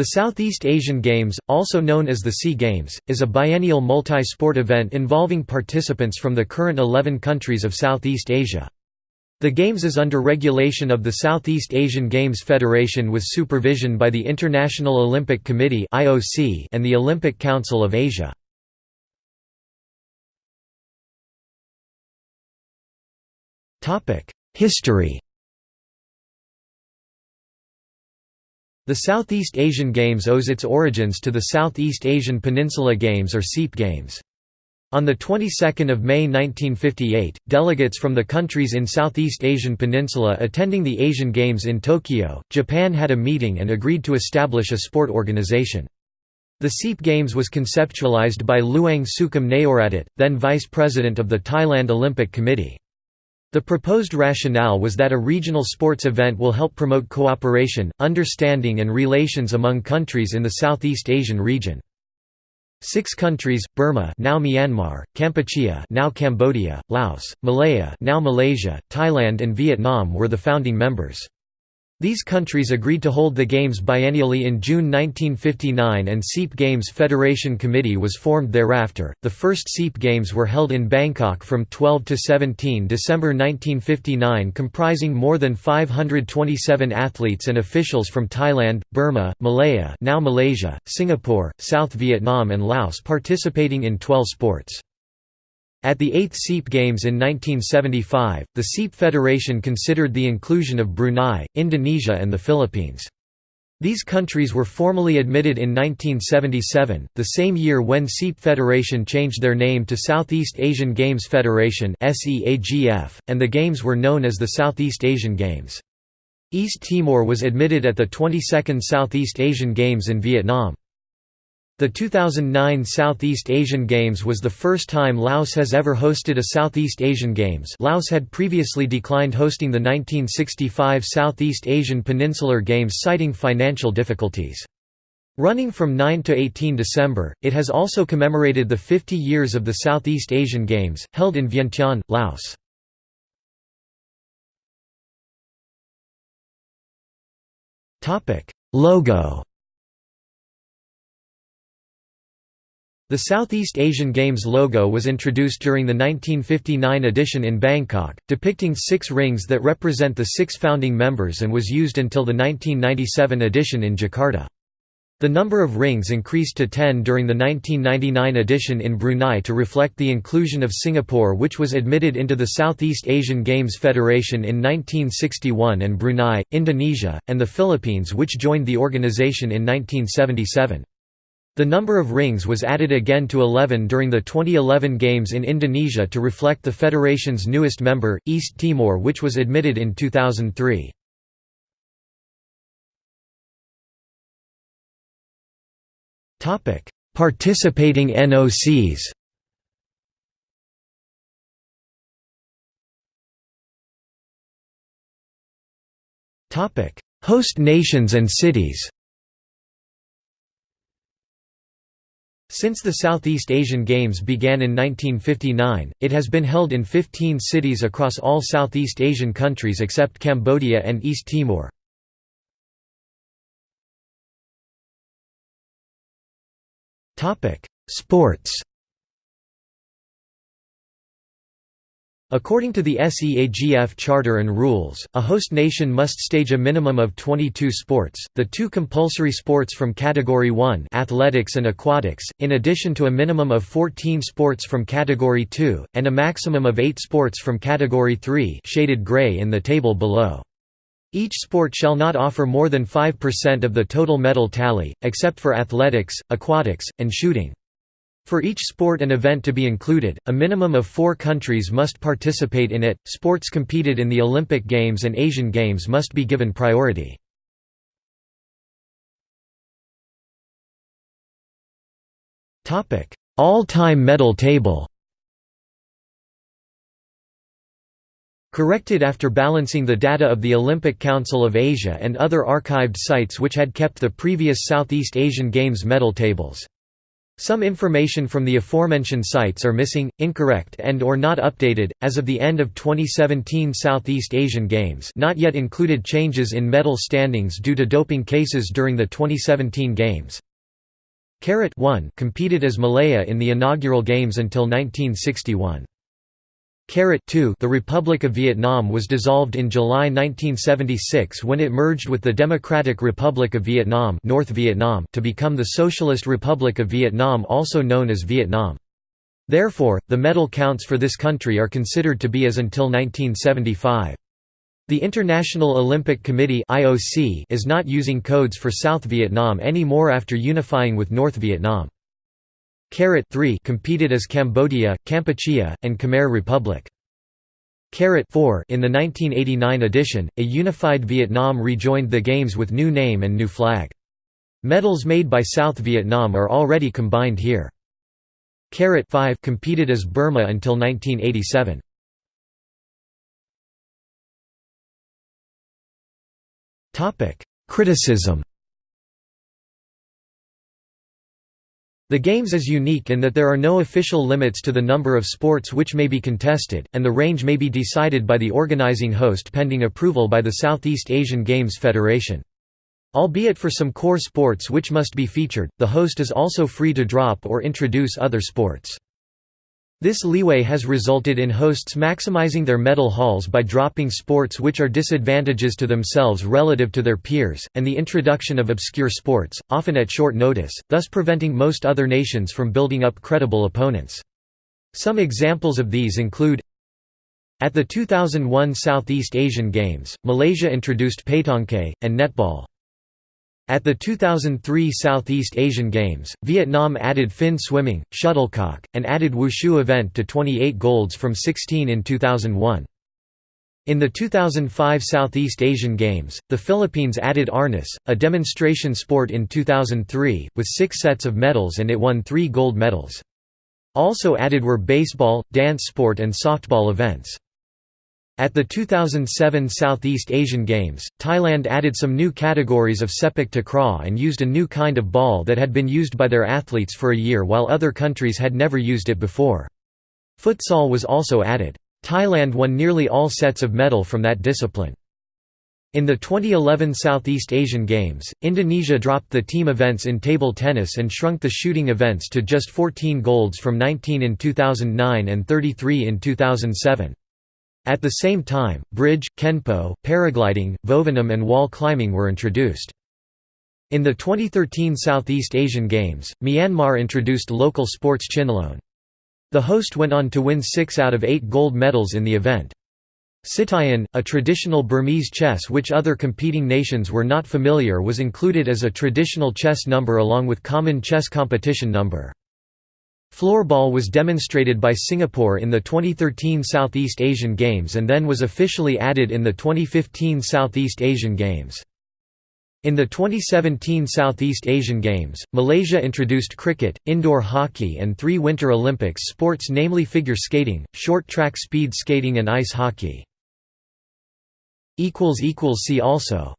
The Southeast Asian Games, also known as the SEA Games, is a biennial multi-sport event involving participants from the current 11 countries of Southeast Asia. The Games is under regulation of the Southeast Asian Games Federation with supervision by the International Olympic Committee and the Olympic Council of Asia. History The Southeast Asian Games owes its origins to the Southeast Asian Peninsula Games or SEAP Games. On the 22nd of May 1958, delegates from the countries in Southeast Asian Peninsula attending the Asian Games in Tokyo, Japan had a meeting and agreed to establish a sport organization. The SEAP Games was conceptualized by Luang Sukhum Nayapradit, then vice president of the Thailand Olympic Committee. The proposed rationale was that a regional sports event will help promote cooperation, understanding and relations among countries in the Southeast Asian region. Six countries, Burma now Myanmar, Kampuchea now Cambodia, Laos, Malaya now Malaysia, Thailand and Vietnam were the founding members. These countries agreed to hold the Games biennially in June 1959 and SEAP Games Federation Committee was formed thereafter. The first SEAP Games were held in Bangkok from 12 to 17 December 1959 comprising more than 527 athletes and officials from Thailand, Burma, Malaya, now Malaysia, Singapore, South Vietnam and Laos participating in 12 sports. At the 8th SEAP Games in 1975, the SEAP Federation considered the inclusion of Brunei, Indonesia and the Philippines. These countries were formally admitted in 1977, the same year when SEAP Federation changed their name to Southeast Asian Games Federation and the Games were known as the Southeast Asian Games. East Timor was admitted at the 22nd Southeast Asian Games in Vietnam. The 2009 Southeast Asian Games was the first time Laos has ever hosted a Southeast Asian Games Laos had previously declined hosting the 1965 Southeast Asian Peninsular Games citing financial difficulties. Running from 9 to 18 December, it has also commemorated the 50 years of the Southeast Asian Games, held in Vientiane, Laos. Logo The Southeast Asian Games logo was introduced during the 1959 edition in Bangkok, depicting six rings that represent the six founding members and was used until the 1997 edition in Jakarta. The number of rings increased to 10 during the 1999 edition in Brunei to reflect the inclusion of Singapore which was admitted into the Southeast Asian Games Federation in 1961 and Brunei, Indonesia, and the Philippines which joined the organization in 1977. The number of rings was added again to 11 during the 2011 Games in Indonesia to reflect the federation's newest member, East Timor which was admitted in 2003. Participating NOCs Host nations and cities Since the Southeast Asian Games began in 1959, it has been held in 15 cities across all Southeast Asian countries except Cambodia and East Timor. Sports According to the SEAGF Charter and rules, a host nation must stage a minimum of 22 sports, the two compulsory sports from Category 1 athletics and aquatics, in addition to a minimum of 14 sports from Category 2, and a maximum of 8 sports from Category 3 shaded gray in the table below. Each sport shall not offer more than 5% of the total medal tally, except for athletics, aquatics, and shooting. For each sport and event to be included, a minimum of four countries must participate in it. Sports competed in the Olympic Games and Asian Games must be given priority. All-time medal table Corrected after balancing the data of the Olympic Council of Asia and other archived sites which had kept the previous Southeast Asian Games medal tables. Some information from the aforementioned sites are missing, incorrect and or not updated. As of the end of 2017 Southeast Asian Games not yet included changes in medal standings due to doping cases during the 2017 Games. Carat 1 competed as Malaya in the inaugural games until 1961. Carat 2 The Republic of Vietnam was dissolved in July 1976 when it merged with the Democratic Republic of Vietnam, North Vietnam to become the Socialist Republic of Vietnam also known as Vietnam. Therefore, the medal counts for this country are considered to be as until 1975. The International Olympic Committee is not using codes for South Vietnam anymore after unifying with North Vietnam. Carat 3 competed as Cambodia, Kampuchea, and Khmer Republic. Carat 4 in the 1989 edition, a unified Vietnam rejoined the games with new name and new flag. Medals made by South Vietnam are already combined here. Carat 5 competed as Burma until 1987. Criticism The Games is unique in that there are no official limits to the number of sports which may be contested, and the range may be decided by the organizing host pending approval by the Southeast Asian Games Federation. Albeit for some core sports which must be featured, the host is also free to drop or introduce other sports. This leeway has resulted in hosts maximizing their medal hauls by dropping sports which are disadvantages to themselves relative to their peers, and the introduction of obscure sports, often at short notice, thus preventing most other nations from building up credible opponents. Some examples of these include At the 2001 Southeast Asian Games, Malaysia introduced pétanque, and netball. At the 2003 Southeast Asian Games, Vietnam added fin swimming, shuttlecock, and added wushu event to 28 golds from 16 in 2001. In the 2005 Southeast Asian Games, the Philippines added arnis, a demonstration sport in 2003, with six sets of medals and it won three gold medals. Also added were baseball, dance sport and softball events. At the 2007 Southeast Asian Games, Thailand added some new categories of sepak takraw and used a new kind of ball that had been used by their athletes for a year while other countries had never used it before. Futsal was also added. Thailand won nearly all sets of medal from that discipline. In the 2011 Southeast Asian Games, Indonesia dropped the team events in table tennis and shrunk the shooting events to just 14 golds from 19 in 2009 and 33 in 2007. At the same time, bridge, kenpo, paragliding, vovinam and wall climbing were introduced. In the 2013 Southeast Asian Games, Myanmar introduced local sports chinlone. The host went on to win six out of eight gold medals in the event. Sittuyin, a traditional Burmese chess which other competing nations were not familiar was included as a traditional chess number along with common chess competition number. Floorball was demonstrated by Singapore in the 2013 Southeast Asian Games and then was officially added in the 2015 Southeast Asian Games. In the 2017 Southeast Asian Games, Malaysia introduced cricket, indoor hockey and three Winter Olympics sports namely figure skating, short track speed skating and ice hockey. See also